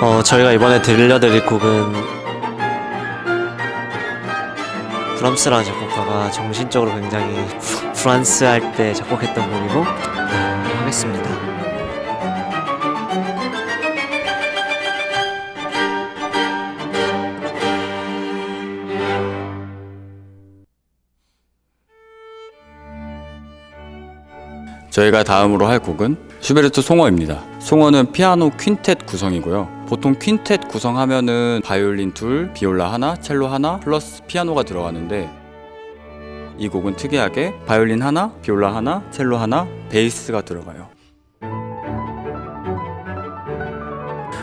어, 저희가 이번에 들려드릴 곡은 브람스라는 작곡가가 정신적으로 굉장히 프- 프랑스 할 때 작곡했던 곡이고 네, 하겠습니다. 저희가 다음으로 할 곡은 슈베르트 송어입니다. 송어는 피아노 퀸텟 구성이고요. 보통 퀸텟 구성하면은 바이올린 둘, 비올라 하나, 첼로 하나, 플러스 피아노가 들어가는데 이 곡은 특이하게 바이올린 하나, 비올라 하나, 첼로 하나, 베이스가 들어가요.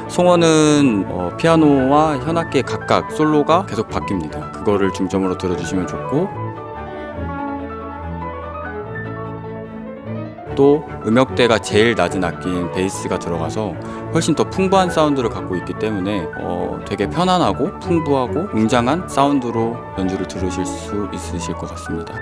송어는 어, 피아노와 현악기 각각 솔로가 계속 바뀝니다. 그거를 중점으로 들어주시면 좋고 또 음역대가 제일 낮은 악기인 베이스가 들어가서 훨씬 더 풍부한 사운드를 갖고 있기 때문에 어, 되게 편안하고 풍부하고 웅장한 사운드로 연주를 들으실 수 있으실 것 같습니다.